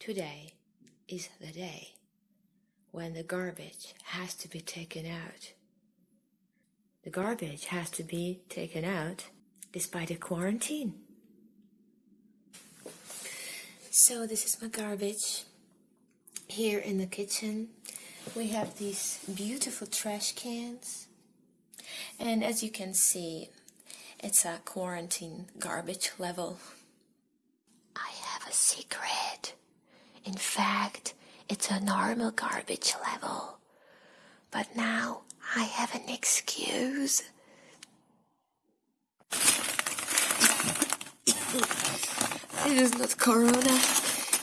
Today is the day when the garbage has to be taken out. The garbage has to be taken out despite the quarantine. So, this is my garbage. Here in the kitchen, we have these beautiful trash cans. And as you can see, it's a quarantine garbage level. I have a secret. In fact, it's a normal garbage level. But now I have an excuse. It is not corona,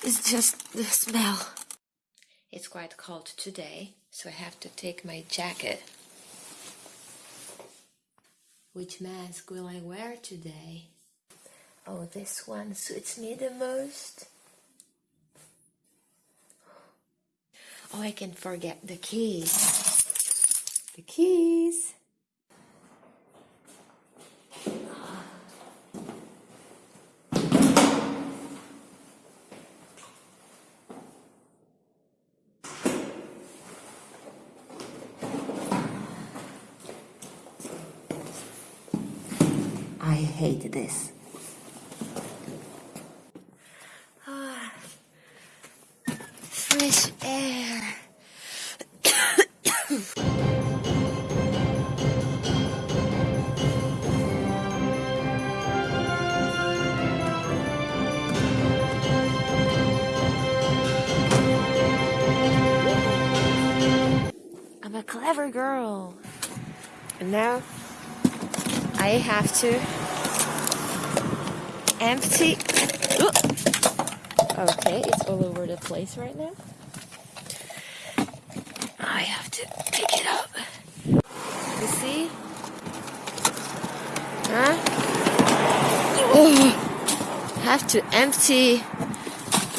it's just the smell. It's quite cold today, so I have to take my jacket. Which mask will I wear today? Oh, this one suits me the most. Oh, I can forget the keys. The keys. I hate this. Clever girl. And now I have to empty. Ooh. Okay, it's all over the place right now. I have to pick it up. You see? Huh? Oh, have to empty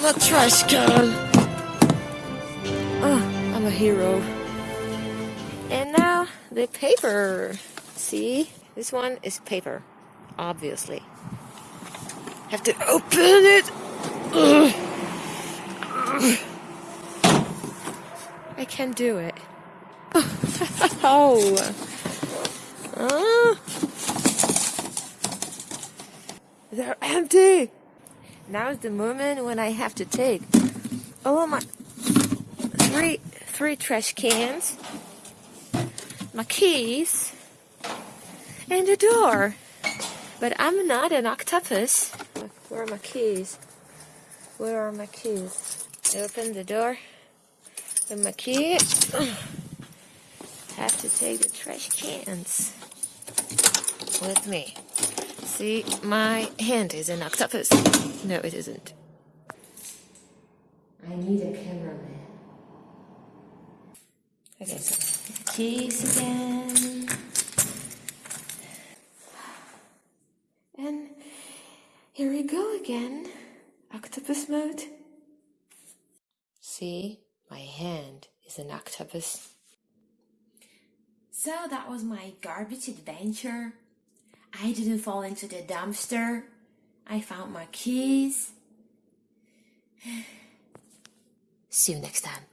the trash can. Oh, I'm a hero. And now the paper. See? This one is paper, obviously. Have to open it. Ugh. I can do it. oh. They're empty. Now is the moment when I have to take all my three three trash cans, my keys, and the door. But I'm not an octopus. Where are my keys? Where are my keys? I open the door with my key. Have to take the trash cans with me. See, my hand is an octopus. No, it isn't. I need a cameraman. Okay, so keys again. And here we go again. Octopus mode. See, my hand is an octopus. So that was my garbage adventure. I didn't fall into the dumpster. I found my keys. See you next time.